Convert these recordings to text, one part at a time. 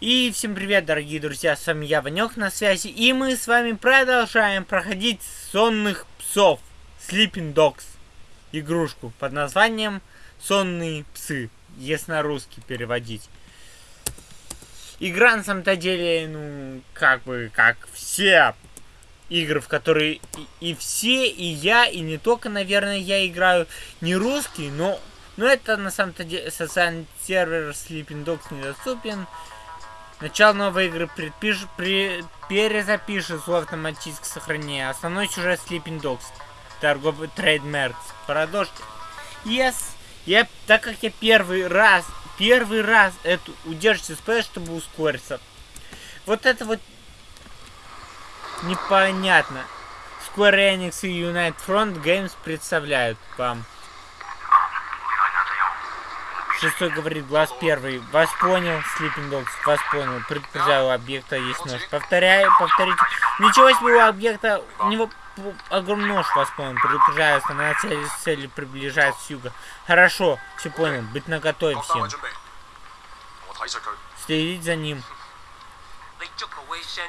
И всем привет, дорогие друзья, с вами я, Ванек, на связи, и мы с вами продолжаем проходить сонных псов, Sleeping Dogs, игрушку под названием Сонные псы, если на русский переводить. Игра на самом-то деле, ну, как бы, как все игры, в которые и, и все, и я, и не только, наверное, я играю не русский, но, но это на самом-то деле социальный сервер Sleeping Dogs недоступен. Начало новой игры предпиш... при... перезапишет в автоматическое сохранение. Основной сюжет Sleeping Dogs. Торговый трейдмерк. Продолжите. Yes. Я, так как я первый раз, первый раз эту удержите спэш, чтобы ускориться. Вот это вот непонятно. Square Enix и United Front Games представляют вам. Шестой говорит, глаз первый. Вас понял, Sleeping Dogs, вас понял. Предупреждаю, у объекта есть нож. Повторяю, повторите. Ничего себе, у объекта, у него огромный нож, вас понял. Предупреждаю, основная цель, цель приближается с юга. Хорошо, все понял. Быть наготове всем. Следить за ним.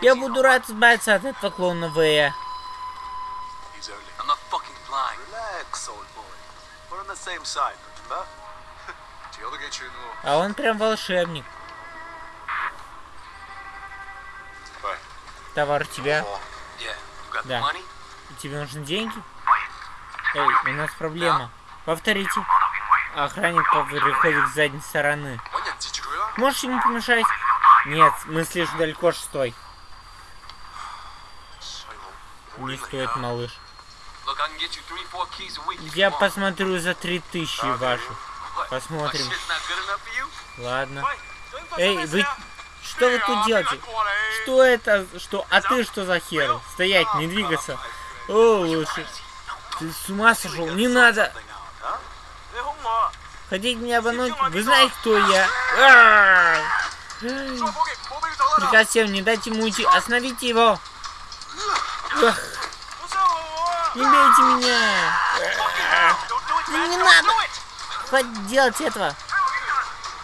Я буду рад избавиться от этого клоуна Вэя. Relax, old boy. We're on the same side, remember? А он прям волшебник. Товар тебя. Да. И тебе нужны деньги? Эй, у нас проблема. Повторите. Охранник приходит с задней стороны. Можешь ему помешать? Нет, мы слишком далеко, шестой. Не стоит, малыш. Я посмотрю за три тысячи ваших. Посмотрим. Ладно. Эй, вы... Что вы тут делаете? Что это? Что? А ты что за хер? Стоять, не двигаться. О, лучше. Ты с ума сошел? Не надо. Хотите меня обмануть? Вы знаете, кто я? Приказ всем, не дайте ему уйти. Остановите его. Не бейте меня. Не надо. Хватит делать этого.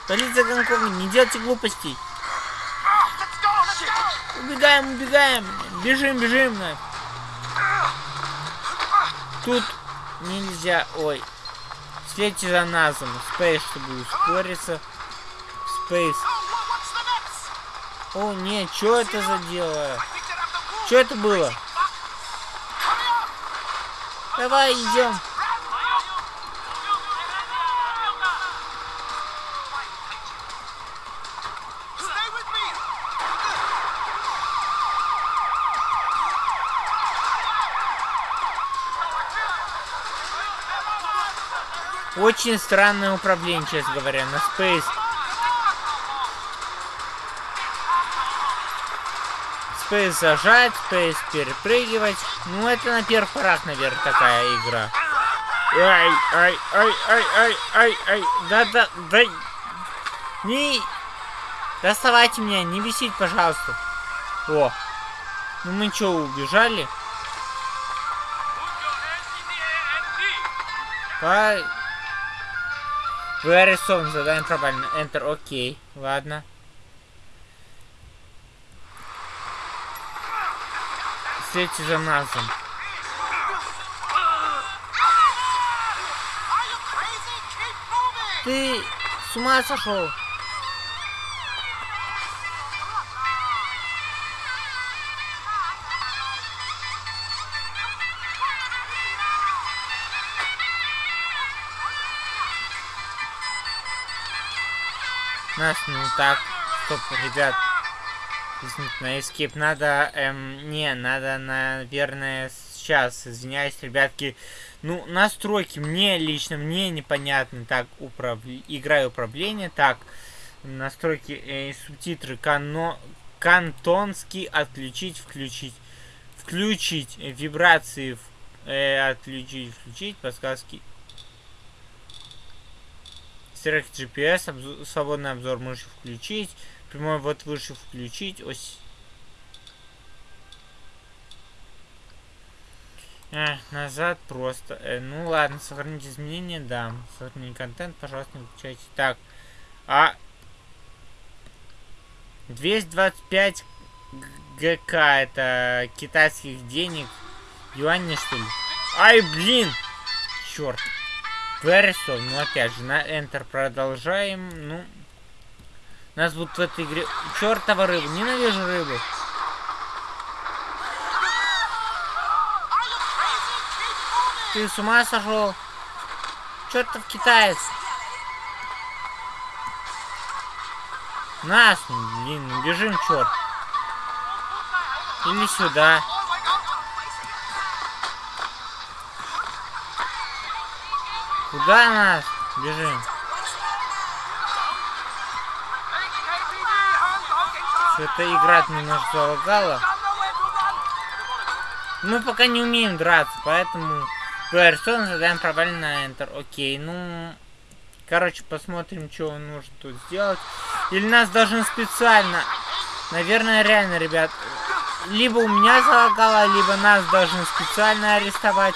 Полиция Гонконга, не делайте глупостей. Убегаем, убегаем. Бежим, бежим. Тут нельзя... Ой. Следите за назом. Спейс, чтобы ускориться. Спейс. О, нет, что это за дело? Что это было? Давай, идем. Очень странное управление, честно говоря, на Space. Space зажать, Space перепрыгивать. Ну, это на первых порах, наверное, такая игра. Ай, ай, ай, ай, ай, ай, ай. Да, да, да. Не... Доставайте меня, не висить, пожалуйста. О. Ну мы что, убежали? По... Вы арестованы, задание провалено. Enter, окей. Ладно. Следите за назом. Ты с ума сошел? Нас не так. Стоп, ребят. На escape надо... Эм, не, надо, наверное, сейчас. Извиняюсь, ребятки. Ну, настройки мне лично, мне непонятно. Так, управ... игра управление. Так, настройки, э, субтитры. Кано... Кантонский отключить, включить. Включить. Э, вибрации э, отключить, включить. Подсказки Стрелок GPS, обзор, свободный обзор мыши включить. Прямой вот выше включить. Ось. А, назад просто. Э, ну ладно, сохранить изменения, да. Сохранить контент, пожалуйста, не выключайте. Так. А. 225 ГК, это китайских денег. Юани, что ли? Ай, блин! Черт. Вересов, ну опять же, на Enter продолжаем. Ну, нас будут в этой игре... Чертова рыба, ненавижу рыбу. Ты с ума сошел? Чертов китаец. Нас, блин, ну бежим, черт. Или сюда. Куда нас? Бежим. Что-то игра немножко залагала. Мы пока не умеем драться, поэтому Гуэрсон задаем правильно на Enter. Окей, ну... Короче, посмотрим, что он может тут сделать. Или нас должен специально... Наверное, реально, ребят. Либо у меня залагало, либо нас должны специально арестовать.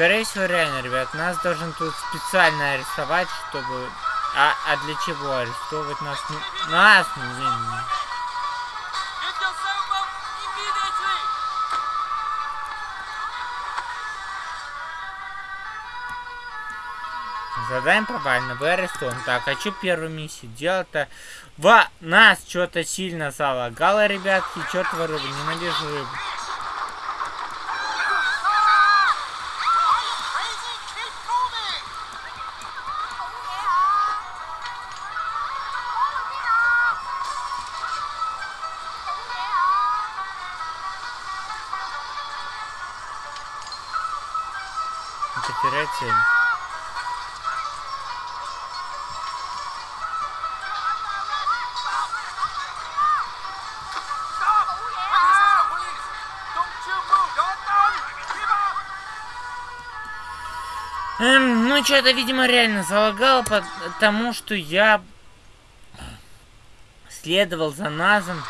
Скорее всего, реально, ребят, нас должен тут специально арестовать, чтобы... А, а для чего арестовывать нас? Нас, блин. Задаем провально, вы арестован. Так, а что первую миссию делать-то? Во, нас что-то сильно залагало, ребятки. Чертова рыба, ненавижу рыбу. Потерять цель. Эм, ну, что-то, видимо, реально залагало, потому что я следовал за Назом.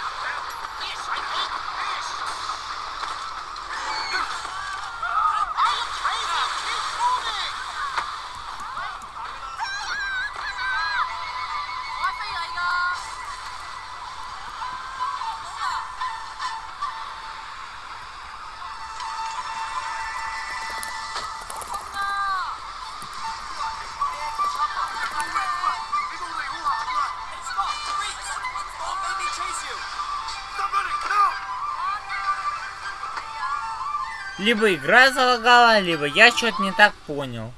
Либо игра залагала, либо я что-то не так понял.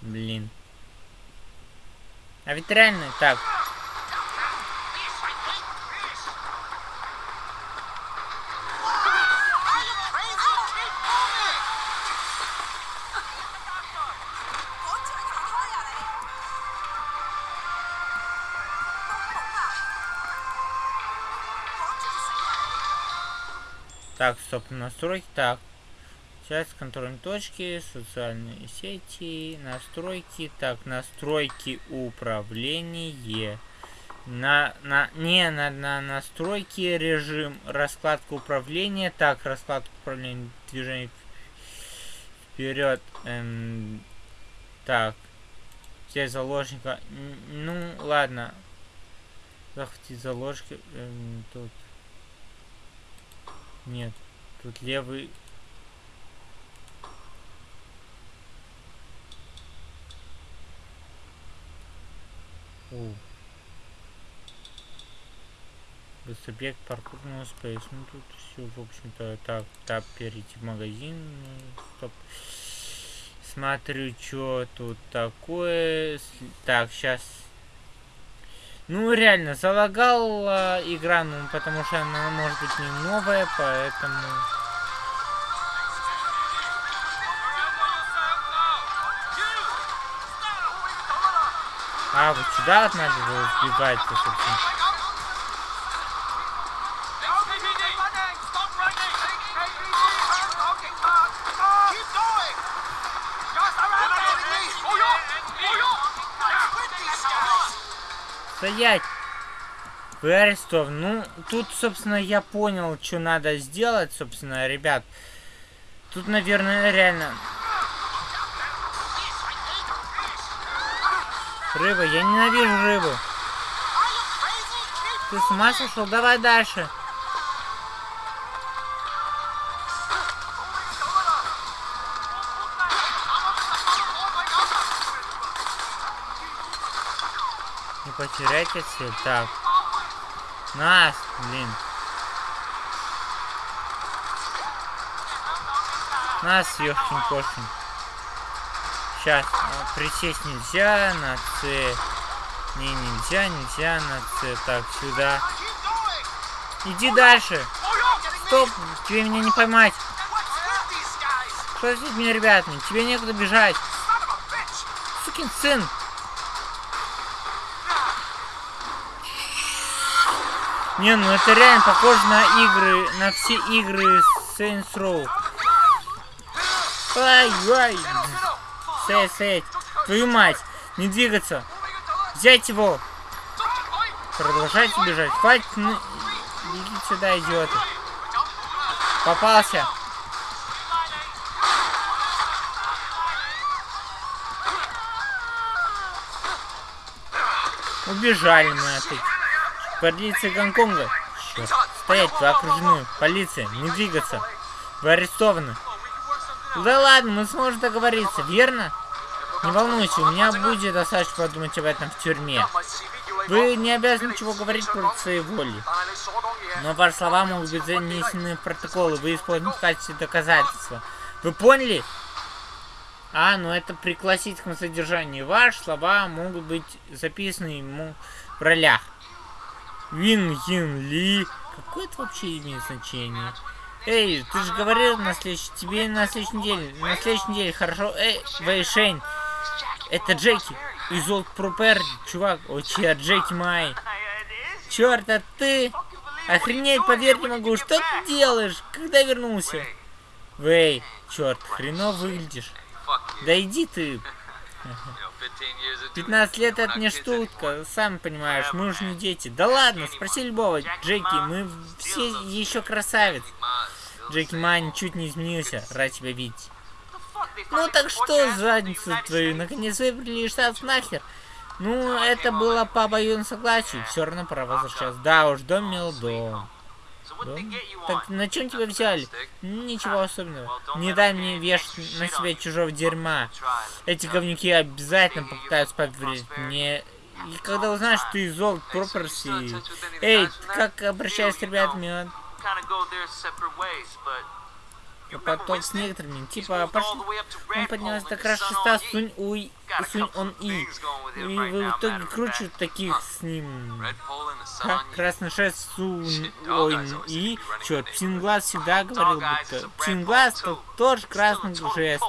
Блин. А ведь реально так. Так, стоп, настройки. Так, Часть контрольной точки, социальные сети, настройки. Так, настройки управления. На, на, не, на, на настройки режим, раскладка управления. Так, раскладка управления, движение вперед. Эм, так, взять заложника. Ну, ладно. Захватить заложника. Эм, тут. Нет, тут левый У. Субъект паркурного спейс. Ну тут все, в общем-то, так, так, перейти в магазин. Ну, стоп. Смотрю, что тут такое. Так, сейчас. Ну, реально, залагала игра, ну, потому что она может быть не новая, поэтому... А, вот сюда вот надо было сбегать, собственно. Стоять! Вы арестован. Ну, тут, собственно, я понял, что надо сделать, собственно, ребят. Тут, наверное, реально... Рыба, я ненавижу рыбу. Ты с ума сошел? Давай дальше. Не потеряйте цель. Так. Нас, блин. Нас, ёшкин кошкин. Сейчас. Присесть нельзя на С. Не, нельзя, нельзя на С. Так, сюда. Иди дальше. Стоп, тебе меня не поймать. Что с этими ребятами? Тебе некуда бежать. Сукин сын. Не, ну это реально похоже на игры, на все игры Saints Row. Ай, Сэй, сэй. Твою мать. Не двигаться. Взять его. Продолжайте бежать. Хватит. Ну... Идите сюда, идиоты. Попался. Убежали мы от этих. Полиция Гонконга. Стоять, вы окружены. Полиция, не двигаться. Вы арестованы. Да ладно, мы сможем договориться, верно? Не волнуйся, у меня будет достаточно подумать об этом в тюрьме. Вы не обязаны ничего говорить против своей воли. Но ваши слова могут быть занесены в протоколы, вы используете в качестве доказательства. Вы поняли? А, ну это при классическом содержании. Ваши слова могут быть записаны ему в ролях. Вин Yin Ли. Какое это вообще имеет значение? Эй, ты же говорил на следующей... Тебе на следующей неделе. На следующей неделе, хорошо? Эй, Вэйшень. Это Джеки. Из Олд Пропер, чувак. О, чья Джеки Май. Черт, а ты... Охренеть, поверь не могу. Что ты делаешь? Когда вернулся? Вэй, черт, хреново выглядишь. Да иди ты. 15 лет это не штука, сам понимаешь, мы уже не дети. Да ладно, спроси любого, Джеки, мы все еще красавец. Джеки Мань чуть не изменился, рад тебя видеть. Ну так что, задницу твою, наконец выбрали штат нахер. Ну, это было по обоюдному согласию, все равно пора возвращаться. Да уж, дом мил дом. Дом? Так на чем тебя взяли? Ничего особенного. Не дай мне вешать на себя чужого дерьма. Эти говнюки обязательно попытаются поверить мне. И когда узнаешь, что ты из Old Property... Эй, как обращаюсь с ребятами? Потом с некоторыми, типа, пошли, он поднялся до краш шеста Сунь Уй, Сунь Он И. И в итоге круче таких с ним. Ха, красный шест Сунь Ой И. Черт, Псинглаз всегда говорил, будто... Псинглаз тоже красный жест.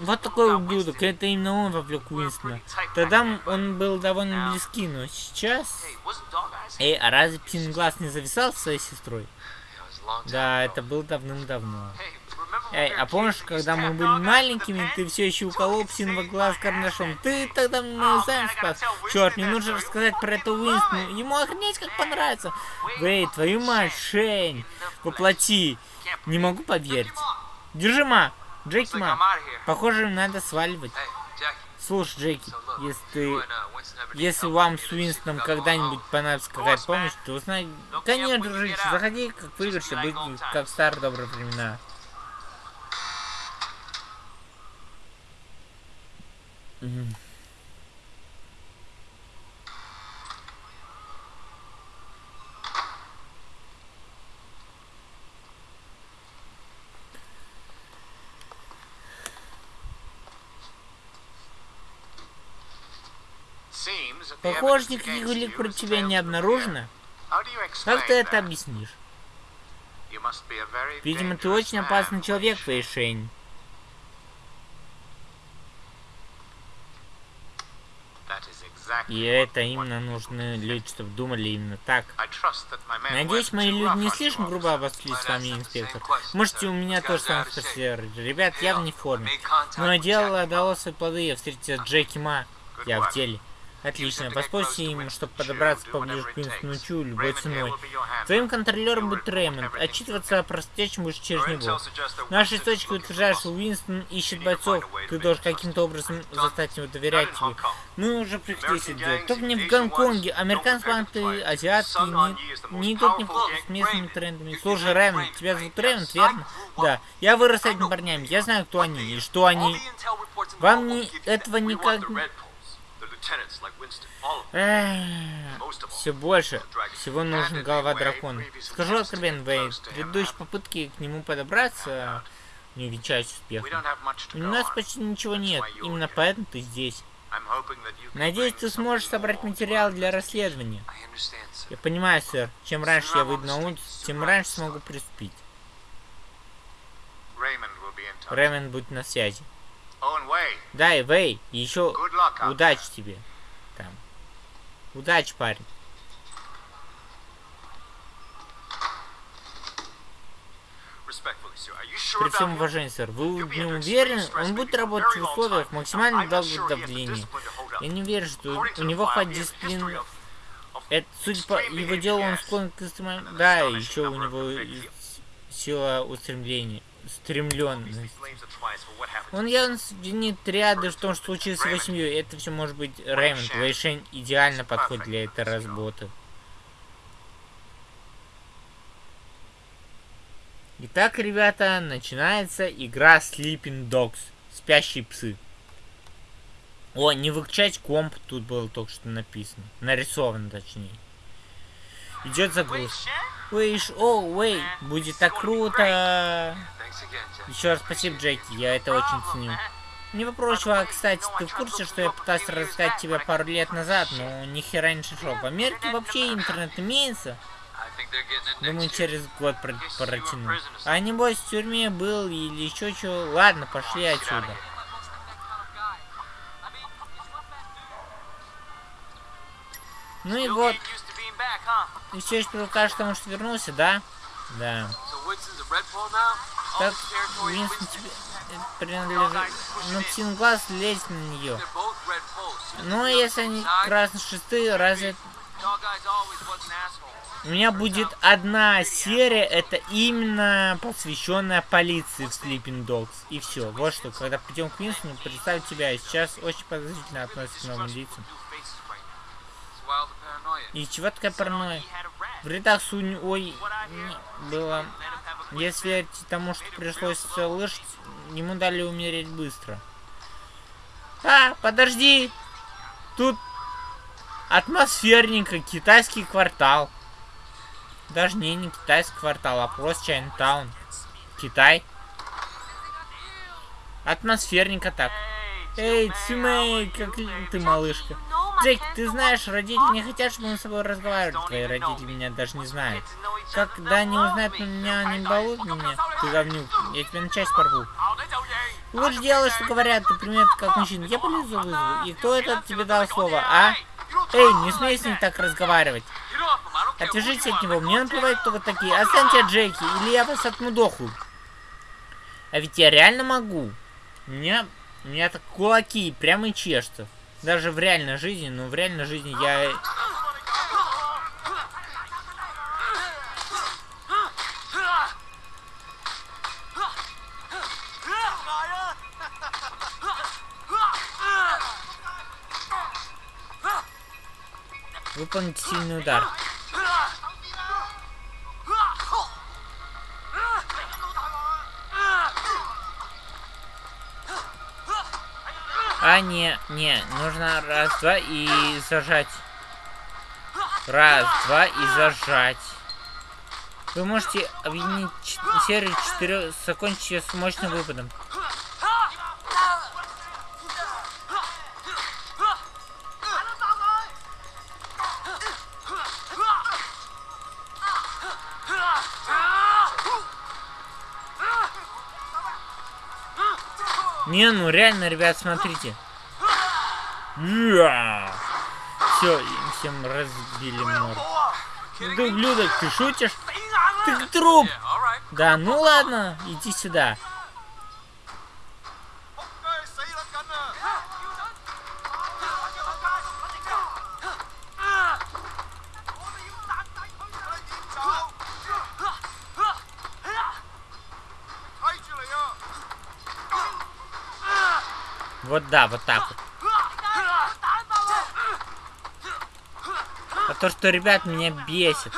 Вот такой ублюдок, это именно он вовлек Уинстона. Тогда он был довольно близки, но сейчас... Эй, а разве Псинглаз не зависал со своей сестрой? Да, это было давным-давно. Эй, а помнишь, когда мы были маленькими, ты все еще уколол псиного глаз карандашом? Ты тогда мы сами спас. Черт, мне нужно рассказать про это Уинстону. Ему охренеть как понравится. Эй, твою мать, Шейн, воплоти. Не могу поверить. Держи, ма. Джеки, ма. Похоже, надо сваливать. Слушай, Джеки, если ты... Если вам с Уинстоном когда-нибудь понадобится какая-то помощь, то узнай... Конечно, дружище, заходи, как выигрышься, быть как в старые добрые времена. Похоже, никаких улик против тебя не обнаружено. Как ты это объяснишь? Видимо, ты очень опасный человек, Фэйшень. И это именно нужны люди, чтобы думали именно так. Надеюсь, мои люди не слишком грубо обошлись с вами, инспектор. Можете у меня тоже самое спросить. Ребят, я в не. Но дело дало свои плоды, я встретил Джеки Ма. Я в деле. Отлично, воспользуйся им, чтобы подобраться поближе к Уинстону Чу любой ценой. Твоим контролером будет Рэймонд. Отчитываться о происходящем будешь через него. Наши источники утверждают, что Уинстон ищет бойцов. Ты должен каким-то образом заставить его доверять тебе. Мы уже приходили это делать. Только не в Гонконге. Американские банки, азиатские, не, не идут ни с местными трендами. Слушай, Рэймонд, тебя зовут Рэймонд, верно? Да. Я вырос с этими парнями. Я знаю, кто они и что они. Вам не, этого никак... Все больше. Всего нужен голова дракона. Скажу откровенно, Вейн, предыдущие попытки к нему подобраться не увенчались успехом. У нас почти ничего нет. Именно поэтому ты здесь. Надеюсь, ты сможешь собрать материал для расследования. Я понимаю, сэр. Чем раньше я выйду на улицу, тем раньше смогу приступить. Рэймонд будет на связи. Да, и Вэй, еще удачи тебе. Там. Удачи, парень. При всем уважении, сэр, вы не уверены? Он будет работать в условиях максимально долгого давления. Я не верю, что у него хватит дисциплины. Это, судя по его делу, он склонен к экстремальному... Да, еще у него сила устремления стремленность. Он явно обвинит ряды в том, что случилось с семьей. Это все может быть Рэймонд. Вэйшень идеально подходит для этой работы. Итак, ребята, начинается игра Sleeping Dogs. Спящие псы. О, не выключать комп, тут было только что написано. Нарисовано, точнее. Идет загрузка. Вейш, о, Вей, будет так круто. Еще раз спасибо, Джеки, я это очень ценю. Не вопрос, чувак, кстати, ты в курсе, что я пытался рассказать тебе пару лет назад, но ни хера не шел. В Америке вообще интернет имеется. Думаю, через год протяну. А небось в тюрьме был или еще что. Ладно, пошли отсюда. Ну и вот. И все еще привыкаешь к тому, что вернулся, да? Да. Так, Винстон тебе принадлежит... Ну, Птинглаз лезет на нее. Ну, если они красные шесты, разве... У меня будет одна серия, это именно посвященная полиции в Sleeping Dogs. И все. Вот что, когда придем к Винстону, представь тебя. Сейчас очень подозрительно относится к новым лицам. И чего такая паранойя? В рядах Сунь Ой было... Если верить тому, что пришлось слышать, ему дали умереть быстро. А, подожди! Тут атмосферненько, китайский квартал. Даже не, не китайский квартал, а просто Чайнтаун. Китай. Атмосферненько так. Эй, Цимэй, как ты, малышка. Джейк, ты знаешь, родители не хотят, чтобы мы с тобой разговаривали. Твои родители меня даже не знают. Когда они узнают меня, они балуют меня. Ты говнюк, я тебя на часть порву. Лучше делай, что говорят, ты примет как мужчина. Я полезу вызову. И кто это тебе дал слово, а? Эй, не смей с ним так разговаривать. Отвяжитесь от него, мне наплевать, кто вы такие. Останьте Джейки, или я вас отмудохаю. А ведь я реально могу. Меня, меня так кулаки прямо и чешутся. Даже в реальной жизни, но в реальной жизни я... Выполнить сильный удар. Не, не, нужно раз, два и зажать. Раз, два и зажать. Вы можете объединить серию четырех, закончить ее с мощным выпадом. Не, ну реально, ребят, смотрите. Все, им всем разбили морду. Ты ублюдок, ты шутишь? Ты труп! Да ну ладно, иди сюда. Вот да, вот так вот. То, что, ребят, меня бесит.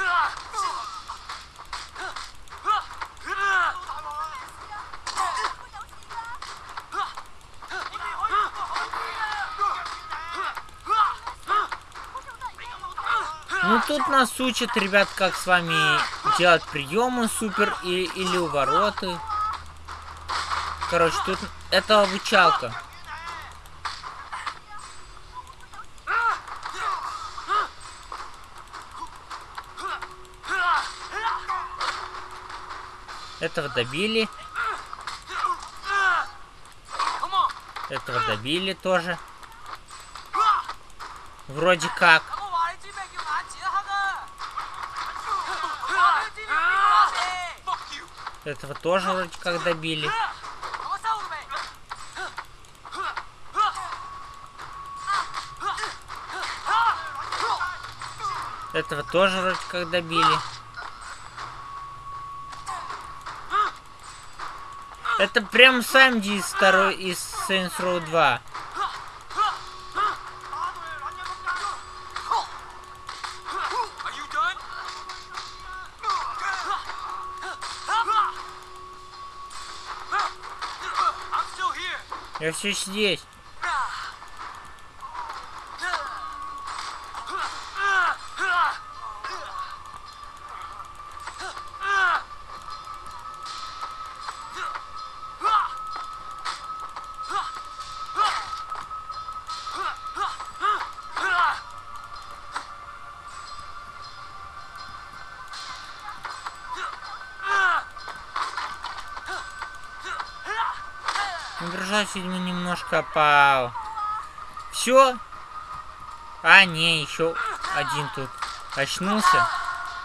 Ну тут нас учат, ребят, как с вами делать приемы супер и, или увороты. Короче, тут это обучалка. Этого добили. Этого добили тоже. Вроде как. Этого тоже вроде как добили. Этого тоже вроде как добили. Это прям Санди из второй из Saints Row 2. Are you done? I'm still here. Я все здесь. седьмой немножко пал. Все? А, не, еще один тут очнулся.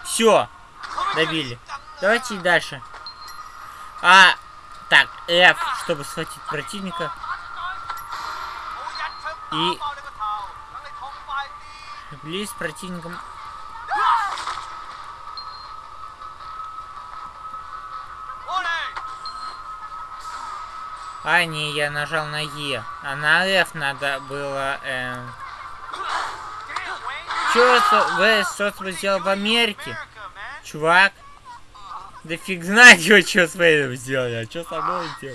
Все, добили. Давайте дальше. А, так, F, чтобы схватить противника. И... Близ противником А, не, я нажал на Е. А на F надо было... эм! Чё вы что-то сделал в Америке? Чувак. Да фиг знает, его что с Вейном сделали, а что со мной. You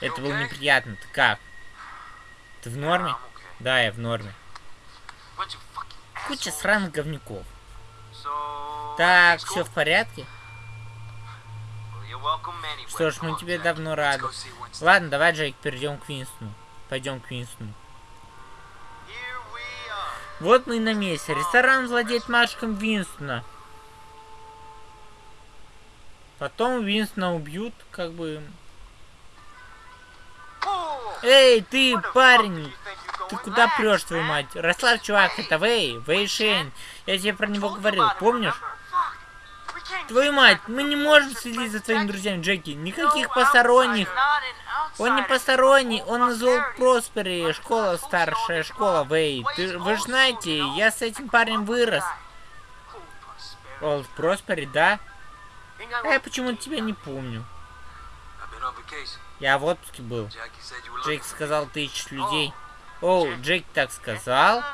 Это было неприятно. Ты как? Ты в норме? Да, я в норме. Куча сраных говнюков. Так, все в порядке? Что ж, мы тебе давно рады. Ладно, давай, Джейк, перейдем к Винстону. Пойдем к Винстону. Вот мы и на месте. Ресторан владеет Машком Винстона. Потом Винстона убьют, как бы... Эй, ты, парень! Ты куда прешь, твою мать? Расслабь, чувак, это Вэй, Вэй Шейн. Я тебе про него говорил, помнишь? Твою мать, мы не можем следить за твоими друзьями, Джеки. Никаких посторонних. Он не посторонний, он из Проспери, школа, старшая школа, Вэй. Ты, вы же знаете, я с этим парнем вырос. Олд Проспери, да? А я почему-то тебя не помню. Я в отпуске был. Джейк сказал, ты ищешь людей. Оу, Джейк так сказал?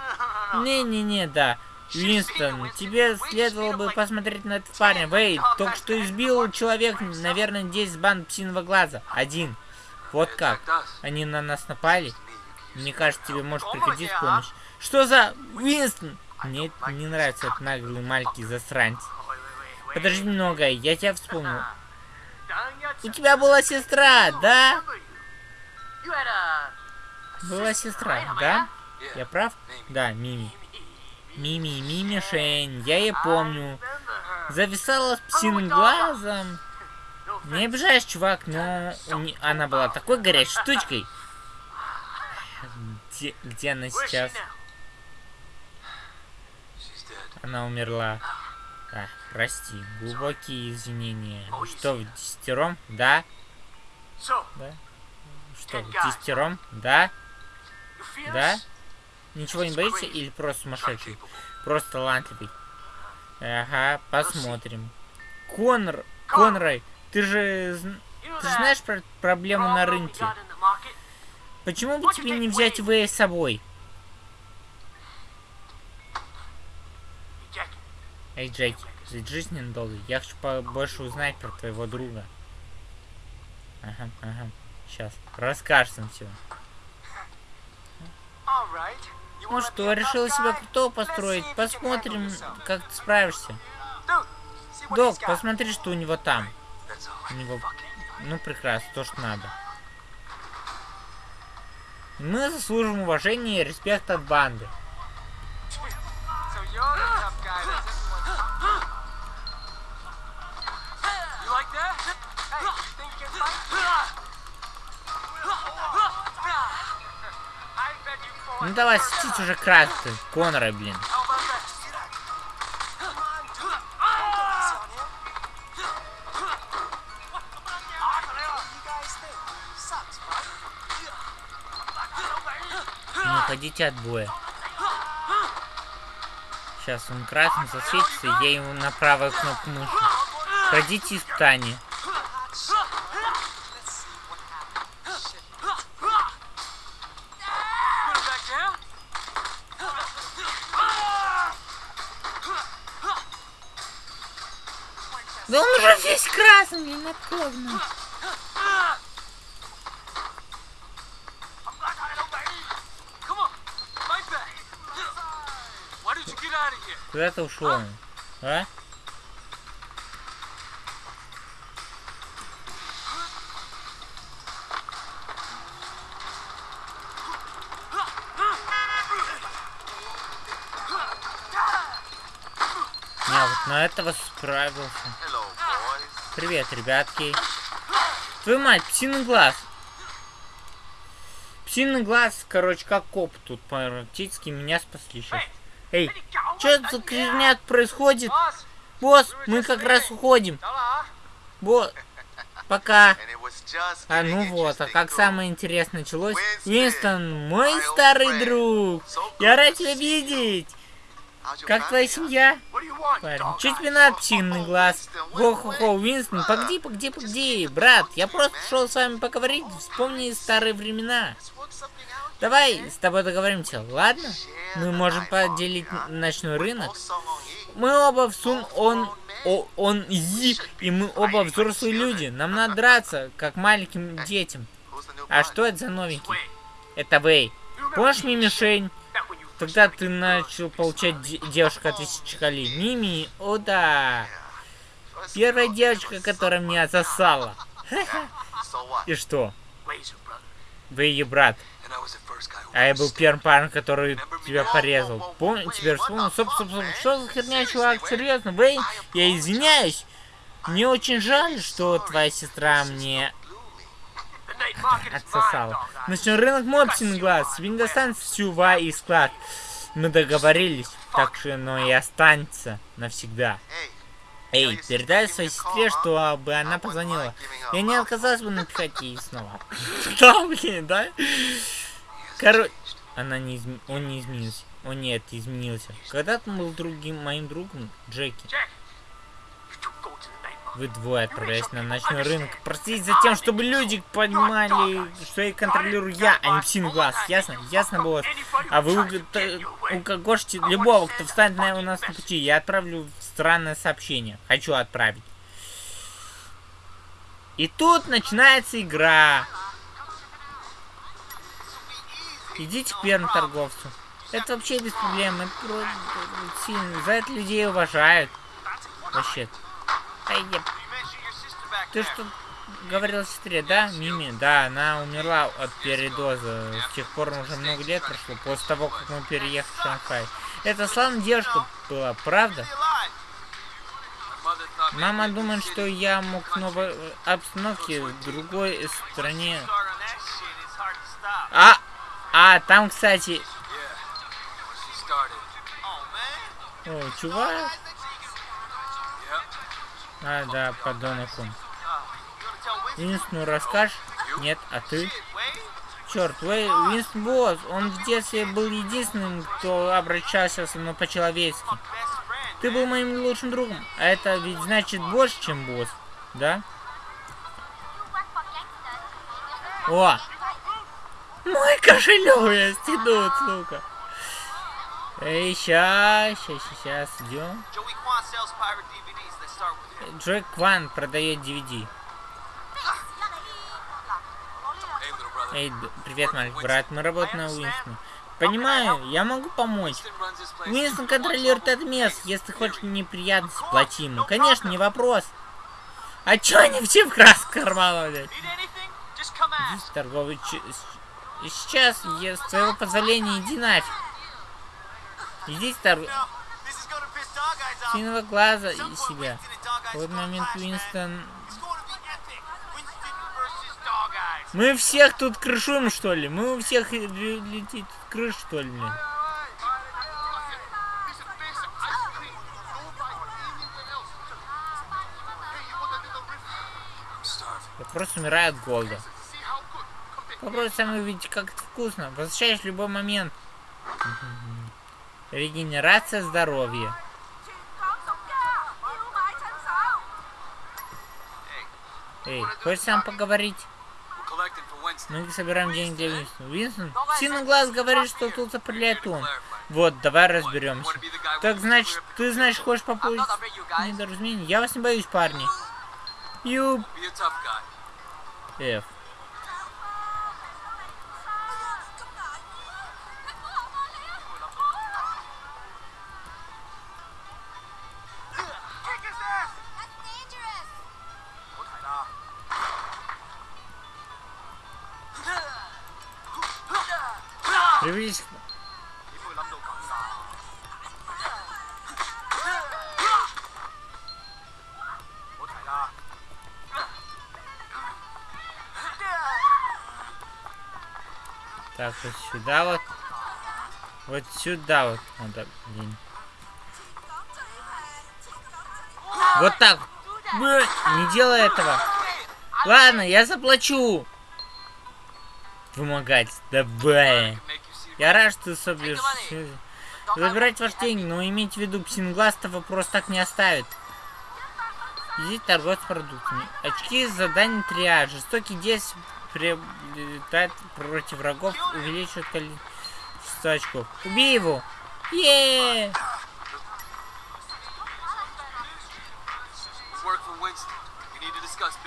Не-не-не, да. Винстон, тебе следовало бы посмотреть на этого парня. Вей, только что избил человек, наверное, 10 банд псиного глаза. Один. Вот как. Они на нас напали. Мне кажется, тебе может пригодиться помощь. Что за... Винстон! Мне не нравится этот наглый маленький засранец. Подожди немного, я тебя вспомнил. У тебя была сестра, да? Была сестра, да? Я прав? Да, Мими. Мими, Мими Шейн, я ее помню. Зависала с псиным глазом. Не обижаешь, чувак, но она была такой горячей штучкой. Где, где она сейчас? Она умерла. А, прости, глубокие извинения. Что, в десятером? Да? Да? Что, в десятером? Да? Да? Ничего не боишься или просто сумасшедший? Просто талантливый. Ага, посмотрим. Конор, Конрой, ты же, ты же знаешь про проблему на рынке? Почему бы тебе не взять Вэя с собой? Эй, Джеки, ведь жизнь недолго. Я хочу побольше узнать про твоего друга. Ага, ага. Сейчас. Расскажешь нам все. all right. Ну что, себя guy? крутого построить. Посмотрим, как ты справишься. Док, посмотри, что у него там. У него... Ну, прекрасно, то, что надо. Мы заслужим уважения и респект от банды. You're like that? Hey, you think you can Ну давай, сидеть уже красный. Конора, блин. Не уходите от боя. Сейчас он красным засветится, я ему на правую кнопку мыши. Пройдите испытание. Let's уже весь красный, блин, отковно. Куда ты ушел? А? Вот на этого справился. Привет, ребятки. Твою мать, псиный глаз. Псиный глаз, короче, как коп тут практически меня спасли сейчас. Эй, что за херня происходит? Босс, мы как раз уходим. Босс, пока. А ну вот, а как самое интересное началось? Винстон, мой старый друг. Я рад тебя видеть. Как твоя семья? Парень, что тебе надо, псиный глаз? Хо-хо-хо, Винстон, погоди, погоди, погоди, брат, я просто пришел с вами поговорить, вспомни старые времена. Давай с тобой договоримся, ладно? Мы можем поделить ночной рынок. Мы оба в сун, он, о, он и, и мы оба взрослые люди. Нам надо драться, как маленьким детям. А что это за новенький? Это Вэй. Помнишь мне Тогда ты начал получать де- девушек от колей. Мими, о да. Первая девочка, которая меня засала. И что? Вы ее брат. А я был первым парнем, который тебя порезал. Помню, теперь вспомнил. Стоп, стоп, стоп. Что за херня, чувак? Серьезно, Вэй? Я извиняюсь. Мне очень жаль, что твоя сестра мне отсосала. eyes. Ночной рынок Мопсин глаз. Тебе не достанется всю Ва и склад. Мы договорились, так что оно и останется навсегда. Эй, передай своей сестре, чтобы она позвонила. Я не отказалась бы написать ей снова. Да, блин, да? Короче, она не изм... он не изменился. О нет, изменился. Когда-то он был другим моим другом, Джеки. Вы двое отправляетесь на ночной рынок. Простите за тем, чтобы люди понимали, что я контролирую я, а не псиный глаз. Ясно? Ясно, босс? А вы укокошите любого, кто встанет на, у нас на пути. Я отправлю странное сообщение. Хочу отправить. И тут начинается игра. Идите к первому торговцу. Это вообще без проблем. Это просто. За это людей уважают. Вообще. Ай, back ты что говорила сестре, да, Мими? Да, она умерла от передоза. С тех пор уже много лет прошло, после того, как мы переехали в Шанхай. Это славная девушка была, правда? Мама думает, что я мог в новой обстановке, в другой стране. А, а, там, кстати, о, чувак. А, да, tell Winston? Винстonu расскажешь? Нет, а ты? Черт, Уэй, Босс, он в детстве был единственным, кто обращался со мной по-человечески. Ты был моим лучшим другом, а это ведь значит больше, чем босс, да? О, Мой кошелек я стянут, сука. Эй, ща, ща, щас, идем. Джой Кван продает DVD. Эй, привет, маленький брат, мы работаем на Уинстона. Понимаю, я могу помочь. Уинстон контролирует это место. Если хочешь неприятности, плати ему. Конечно, не вопрос. А чё они все в красных карманах, блядь? Здесь торговый ч... Сейчас, я, с твоего позволения, иди нафиг. Иди торг... Синого глаза и себя. В этот момент. Уинстон... Мы всех тут крышуем, что ли? Мы у всех ле- летит крыш, что ли? Я просто умираю от голода. Попробуй сам увидеть, как это вкусно. Возвращаешь в любой момент. Регенерация здоровья. Эй, хочешь сам поговорить? Мы собираем деньги для Уинстона. Уинстон? Синый глаз говорит, что тут заправляет он. Вот, давай разберемся. Так, значит, ты, значит, хочешь попасть недоразумение? Я вас не боюсь, парни. Ю, a вот сюда вот. Вот сюда вот надо, блин. Вот так. Не делай этого. Ладно, я заплачу. Вымогать. Давай. Я рад, что ты соберешь. Забирать ваш деньги, но имейте в виду, псинглаз того просто так не оставит. Здесь торговец продуктами. Очки задание триад. Жестокий действие приобретает против врагов, увеличивает количество очков. Убей его! Еее!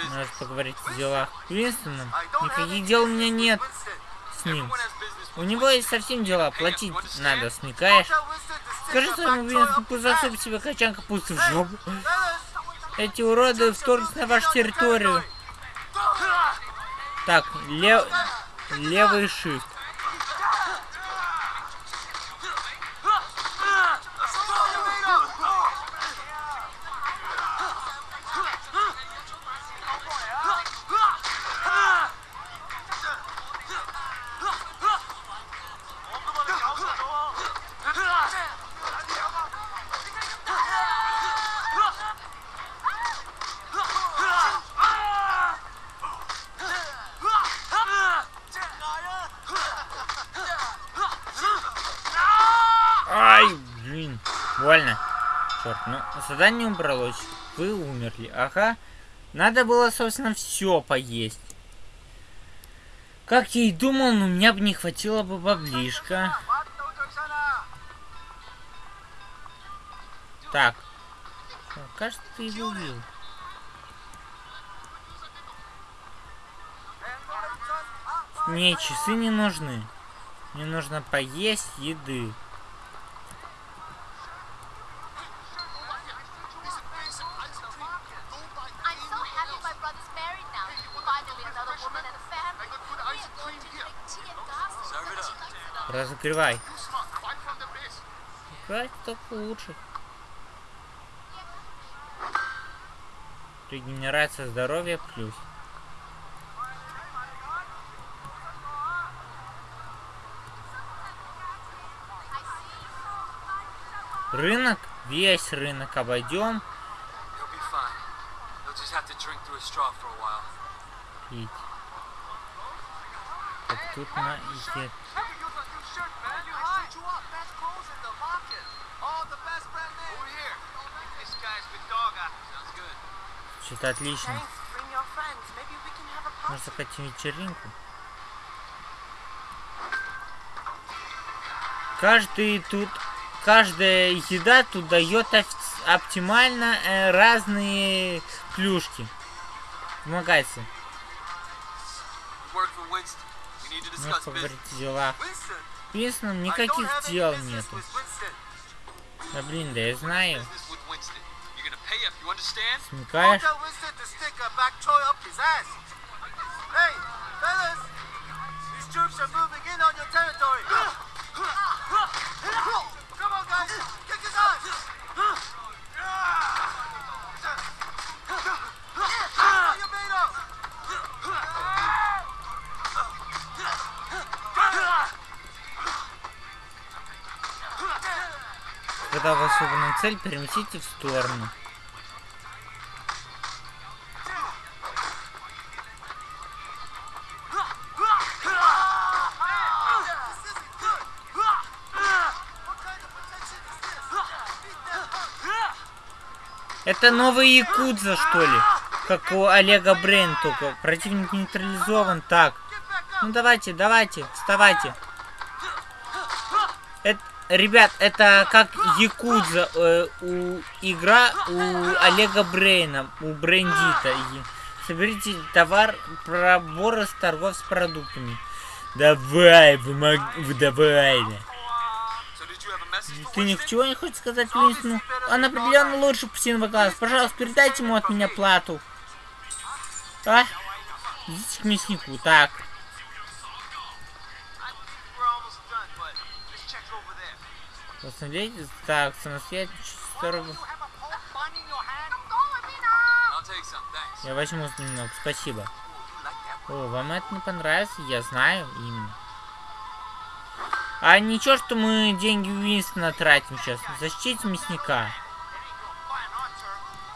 Надо поговорить о делах. Уинстоном? Никаких дел у меня нет с ним. У него есть совсем дела. Платить надо, смекаешь? Скажи своему Уинстону, пусть засыпет себе качан капусты в жопу. Эти уроды вторгнутся на вашу территорию. Так, лев... левый shift. Задание убралось. Вы умерли. Ага. Надо было, собственно, все поесть. Как я и думал, но у меня бы не хватило бы баблишка. Так. Кажется, ты его убил. Не, часы не нужны. Мне нужно поесть еды. Разогревай. Играть только лучше. Регенерация здоровья плюс. Рынок, весь рынок обойдем. Пить. Так, тут на еде. Что-то отлично. Можно закатить вечеринку. Каждый тут, каждая еда тут дает оптимально э, разные плюшки. Помогайте. Discuss поговорить о делах. Винстоном никаких дел нету. Winston. Да блин, да я знаю. Смекаешь? Когда у вас выбрана цель, переместите в сторону. Это новый Якудза, что ли? Как у Олега Брейн, только противник нейтрализован. Так, ну давайте, давайте, вставайте. Это, ребят, это как Якудза, э, у игра у Олега Брейна, у Брендита. Соберите товар, проборы с торгов с продуктами. Давай, помог... давай. Ты ничего не хочешь сказать Уинстону? Он определенно лучше птичьего класса. Пожалуйста, передайте ему от меня плату. А? Идите к мяснику. Так. Посмотрите. Так, some, thanks. Я возьму немного. Спасибо. О, вам это не понравится? Я знаю именно. А ничего, что мы деньги Уинстона тратим сейчас. Защитите мясника.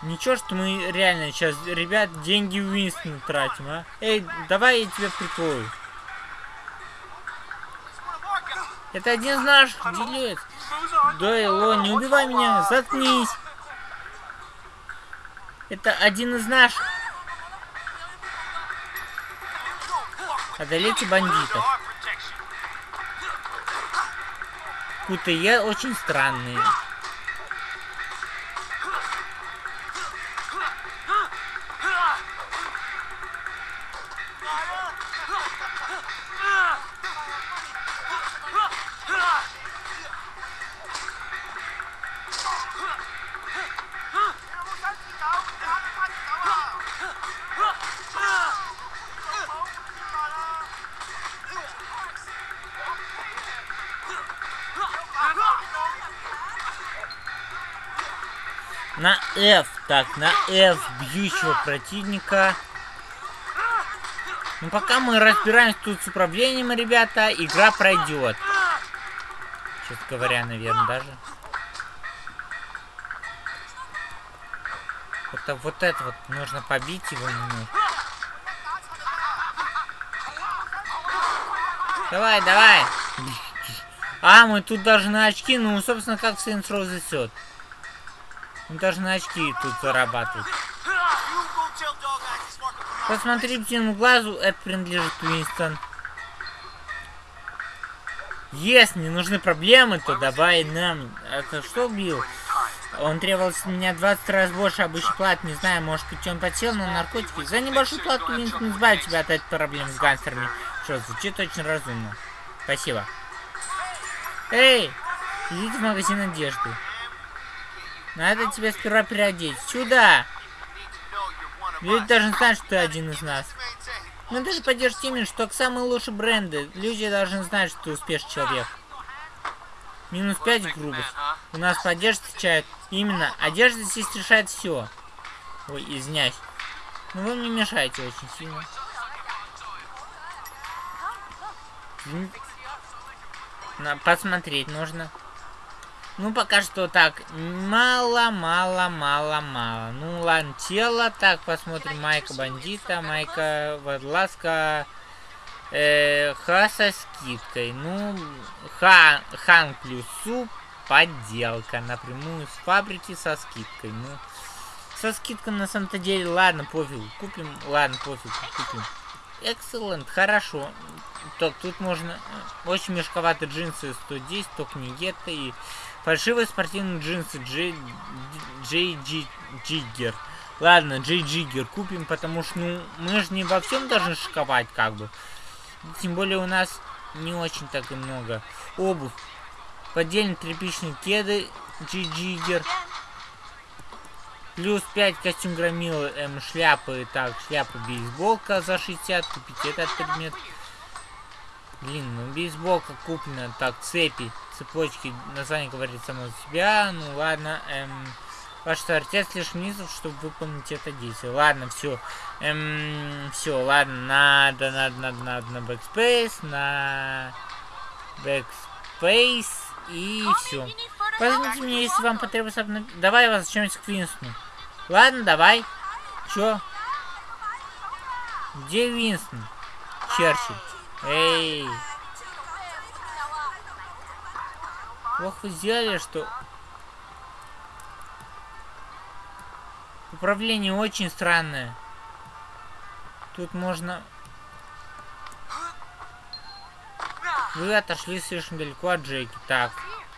Ничего, что мы реально сейчас, ребят, деньги Уинстона тратим, а? Эй, давай я тебя прикрою. Это один из наших, делец. Дойло, не убивай меня, заткнись. Это один из наших. Одолейте бандитов. Кутые очень странные. На F. Так, на F бьющего противника. Ну, пока мы разбираемся тут с управлением, ребята, игра пройдет. Честно говоря, наверное, даже. Это вот это вот нужно побить его немного. Давай, давай. А, мы тут даже на очки, ну, собственно, как Saints Row засет. Мы даже на очки тут for Посмотри птичьему глазу, это принадлежит Уинстон. Если не нужны проблемы, то давай нам... Это что убил? Он требовал с меня 20 раз больше обычной платы. Не знаю, может быть, он подсел на наркотики. За небольшую плату Уинстон избавит тебя от этой проблемы с гангстерами. Что, звучит очень разумно. Спасибо. Эй, идите в магазин одежды. Надо тебя сперва переодеть. Сюда! Люди должны знать, что ты один из нас. Мы даже поддержим именно, что к самые лучшие бренды. Люди должны знать, что ты успешный человек. Минус 5 грубость. У нас поддержка встречает. Именно, одежда здесь решает все. Ой, извиняюсь. Ну вы мне мешаете очень сильно. На, посмотреть нужно. Ну, пока что так. Мало, мало, мало, мало. Ну, ладно, тело. Так, посмотрим. Майка бандита, майка водолазка. Э, ха со скидкой. Ну, ха, хан плюс суп. Подделка. Напрямую с фабрики со скидкой. Ну, со скидкой на самом-то деле, ладно, пофиг. Купим, ладно, пофиг, купим. Excellent, хорошо. Так, тут можно... э, Очень мешковатые джинсы 110, только не это. И фальшивые спортивные джинсы Джей... Джей Джи- Джиггер. Ладно, Джей Джиггер купим, потому что, ну, мы же не во всем должны шиковать, как бы. Тем более у нас не очень так и много. Обувь. Поддельные тряпичные кеды Джей Джиггер. Плюс 5 костюм громилы, эм, шляпы, так, шляпа бейсболка за 60, купить этот предмет. Блин, ну бейсболка куплена, так, цепи, цепочки, название говорит само за себя, ну ладно, эм, ваш отец лишь низов, чтобы выполнить это действие. Ладно, все, эм, все, ладно, надо, надо, надо, надо на backspace, на backspace и все. Позвоните мне, если вам потребуется обнов... Давай я вас чем-нибудь к Винстону. Ладно, давай. Чё? Где Винстон? Черчилль. Эй. Плохо сделали, что... Управление очень странное. Тут можно... Вы отошли слишком далеко от Джейки. Так,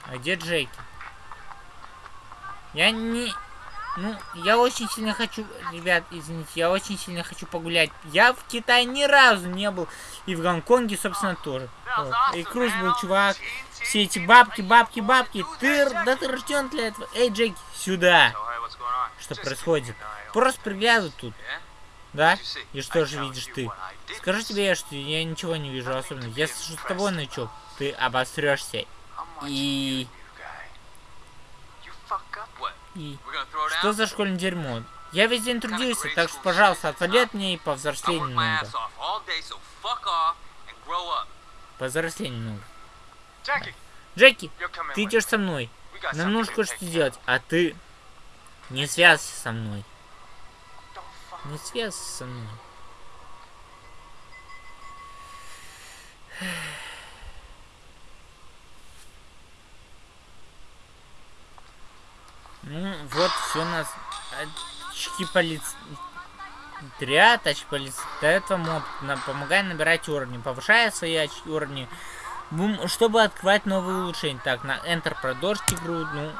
а где Джейки? Я не... Ну, я очень сильно хочу... Ребят, извините, я очень сильно хочу погулять. Я в Китае ни разу не был. И в Гонконге, собственно, тоже. Вот. И Круз был чувак. Все эти бабки, бабки, бабки. Ты... Да ты рожден для этого. Эй, Джейки, сюда. Что происходит? Просто приглядывай тут. Да? И что же видишь ты? Скажи тебе, что я ничего не вижу особенно. Я слышу с тобой, новичок. Ты обосрешься. И... И... Что за школьное дерьмо? Я весь день трудился, так что, пожалуйста, отвали от меня и повзрослей немного. Повзрослей немного. Джеки, ты идешь со мной. Нам нужно кое-что сделать, а ты не связывайся со мной. Не связывайся со мной. Ну, вот все нас... Очки полиции... Отряд, очки полиции. До этого моб на, помогай набирать уровни, повышая свои очки уровни, чтобы открывать новые улучшения. Так, на Enter продолжить игру, ну...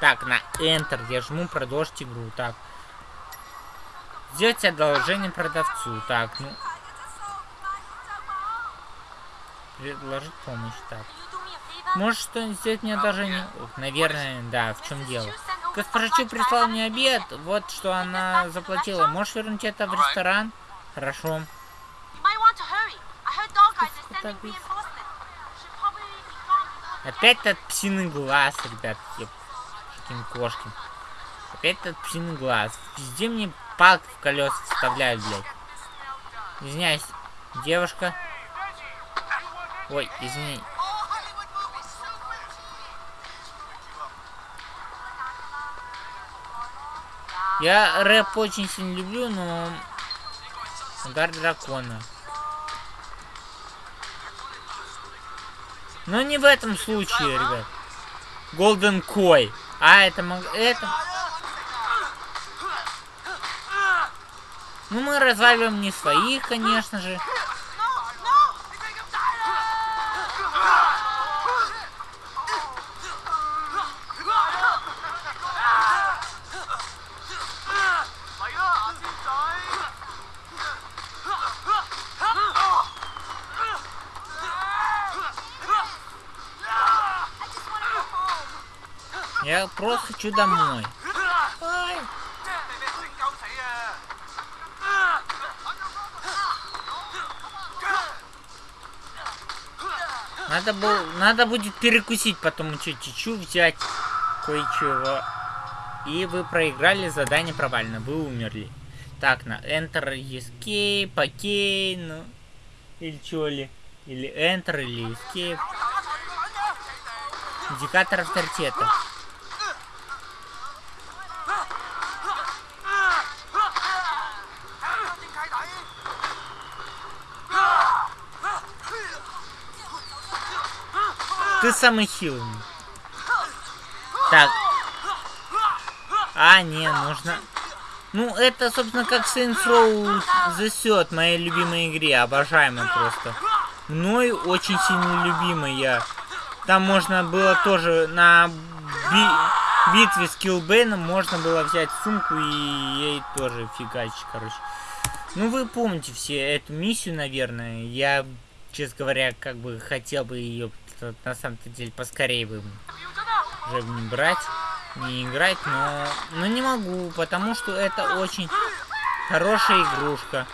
Так, на Enter я жму продолжить игру, так. Сделать одолжение продавцу, так, ну... Предложить помощь, так. Можешь что-нибудь сделать мне одолжение? Наверное, да, в чем дело? Госпожа Чу прислала мне обед, вот что она заплатила. Можешь вернуть это в ресторан? Хорошо. Опять этот псиный глаз, ребят, каким кошки. Опять этот псиный глаз. Везде мне палки в колеса вставляют, блядь. Извиняюсь, девушка. Ой, извини. Я рэп очень сильно люблю, но... Удар дракона. Но не в этом случае, ребят. Голден Кой. А, это... это... Ну, мы разваливаем не своих, конечно же. Просто хочу домой. Надо, было, надо будет перекусить, потом чечу взять кое-чего. И вы проиграли, задание провально, вы умерли. Так, на Enter, Escape, окей, ну... Или что ли? Или Enter, или Escape. Индикатор авторитета. Ты самый хилый. Так. А, не, нужно... Ну, это, собственно, как Saints Row The Third, моей любимой игре, обожаемой просто. мною очень сильно любимая. Там можно было тоже на би- битве с Килбейном можно было взять сумку и ей тоже фигачить, короче. Ну, вы помните все эту миссию, наверное. Я, честно говоря, как бы хотел бы ее на самом-то деле поскорее бы уже не брать, не играть, но, но не могу, потому что это очень хорошая игрушка.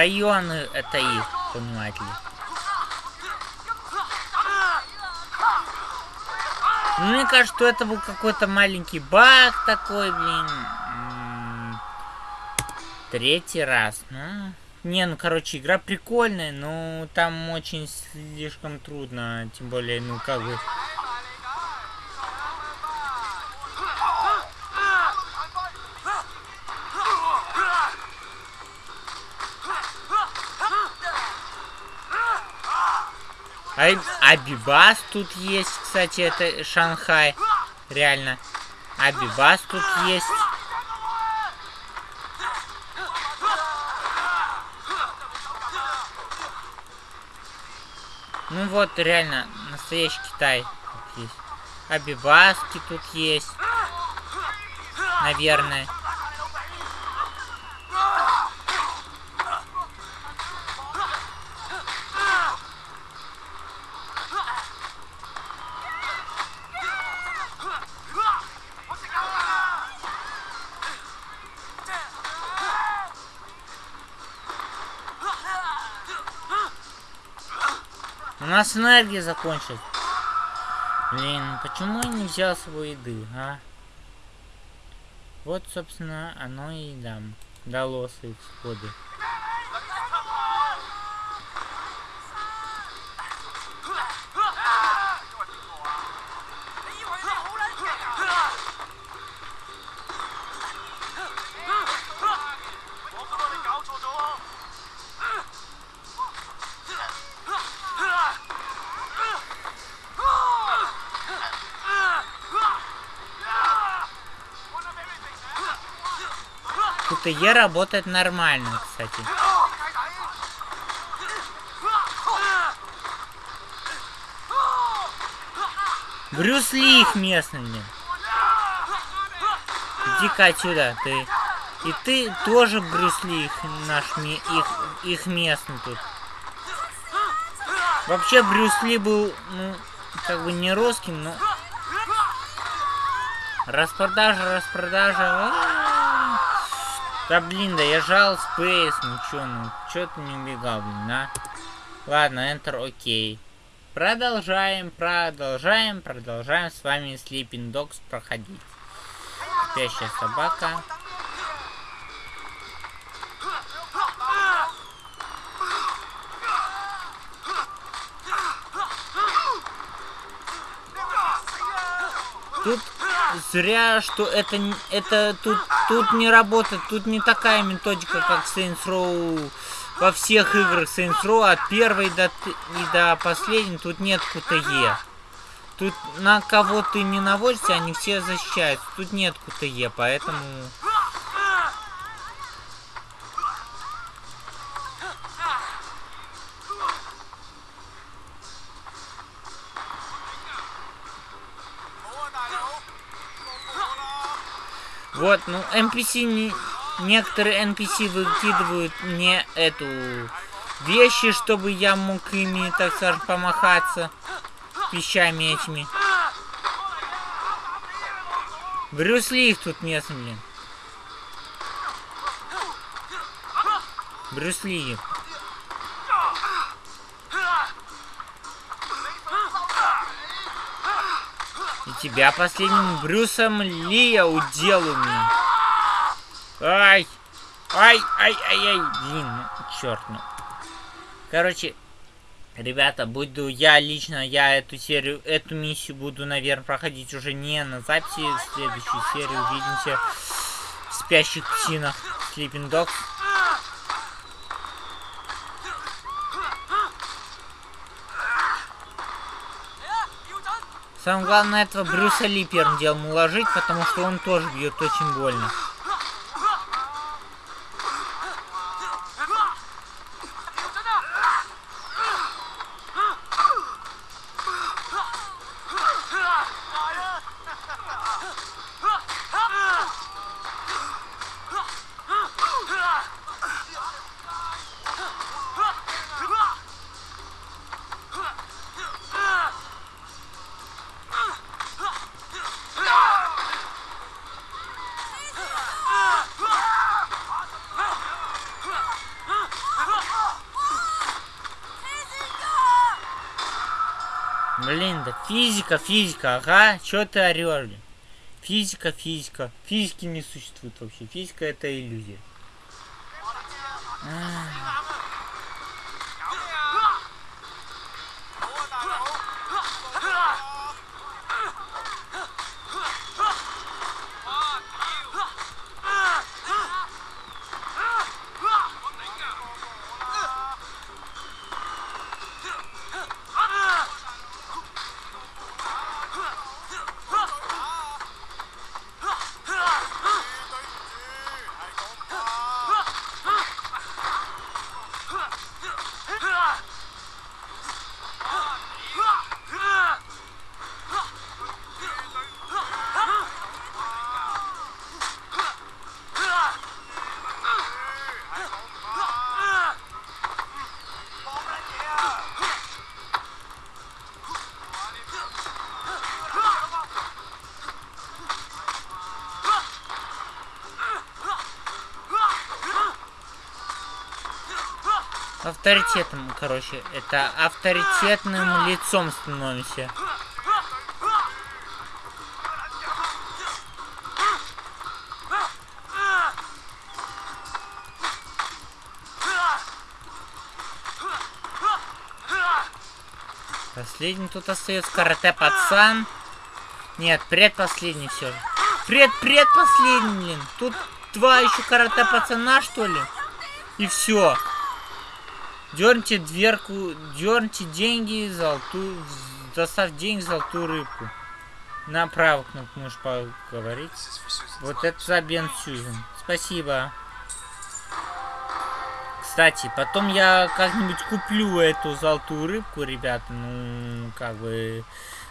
Районы это их, понимаете ли. Ну, Мне кажется, что это был какой-то маленький баг такой, блин. М, Третий раз, ну... Не, ну, короче, игра прикольная, но там очень слишком трудно, тем более, ну, как бы... Абибас тут есть, кстати, это Шанхай. Реально. Абибас тут есть. Ну вот, реально, настоящий Китай тут есть. Абибаски тут есть. Наверное. Нас энергия закончилась. Блин, почему я не взял с собой еды, а? Вот, собственно, оно и дам. Дало свои всходы. КТЕ работает нормально, кстати. Брюс Ли их местный, блин. Иди-ка отсюда, ты. И ты тоже Брюс Ли их, наш, их, их местный тут. Вообще Брюс Ли был, ну, как бы не русским, но... Распродажа, распродажа. а-а-а. Да блин, да я жал Space, ну чё, ну чё ты не убегал, блин, а? Ладно, Enter, окей. Продолжаем, продолжаем, продолжаем с вами Sleeping Dogs проходить. Спящая собака. Зря, что это, это тут, тут не работает, тут не такая методика, как Saints Row во всех играх Saints Row, от первой до, и до последней, тут нет QTE. Тут на кого ты не наводишься, они все защищаются. Тут нет QTE, поэтому... Вот, ну, NPC не... Некоторые NPC выкидывают мне эту вещи, чтобы я мог ими, так скажем, помахаться вещами этими. Брюс Ли их тут местный, блин. Брюс Ли. И тебя последним Брюсом Ли я уделаю. Ай! Ай, ай, ай, ай, блин, ну, черт, ну. Короче, ребята, буду я лично, я эту серию, эту миссию буду, наверное, проходить уже не на записи. В следующей серии увидимся в спящих псинах Sleeping Dogs. Самое главное этого Брюса Ли первым делом уложить, потому что он тоже бьет очень больно. Физика, физика, ага, чё ты орёшь? Физика, физика. Физики не существует вообще. Физика это иллюзия. А. Авторитетом, короче, это авторитетным лицом становимся. Последний тут остается карате пацан. Нет, предпоследний все. Пред предпоследний, блин. Тут два еще карате пацана, что ли? И все. Дерните дверку, дерните деньги, золотую, доставь деньги, золотую рыбку. На правую кнопку можешь поговорить. Вот это за Бен Сьюзен. Спасибо. Кстати, потом я как-нибудь куплю эту золотую рыбку, ребята. Ну, как бы...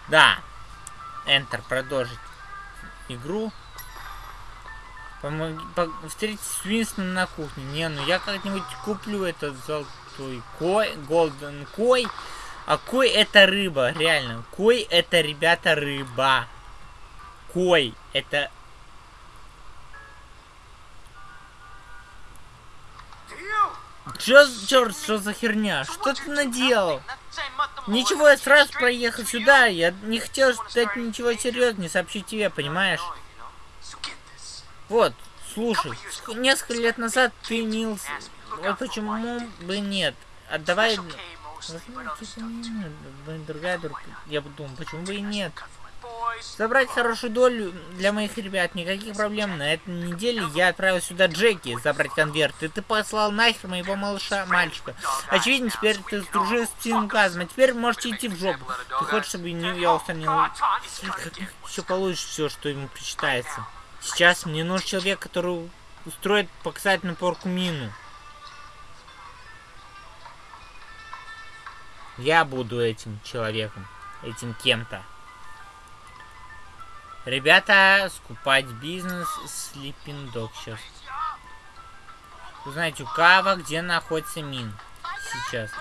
Да. Enter, продолжить игру. Помоги, по, встретить с Уинстоном на кухне. Не, ну я как-нибудь куплю этот золотой кой, голден кой. А кой это рыба, реально. Кой это, ребята, рыба. Кой это... Чё, черт, что за херня? Что ты наделал? Ничего, я сразу проехал сюда. Я не хотел ждать ничего серьезного, не сообщить тебе, понимаешь? Вот, слушай, ск- несколько лет назад ты Нилс... Вот почему бы нет? Отдавай... Другая друг... Я подумал, почему бы и нет? Забрать хорошую долю для моих ребят, никаких проблем. На этой неделе я отправил сюда Джеки забрать конверт, и ты послал нахер моего малыша, мальчика. Очевидно, теперь ты сдружился с Тинказом, а теперь можете идти в жопу. Ты хочешь, чтобы я устранил... Еще получишь все, что ему причитается. Сейчас мне нужен человек, который устроит показать на порку мину. Я буду этим человеком, этим кем-то. Ребята, скупать бизнес Слиппиндок сейчас. Узнать у Кава, где находится мин сейчас.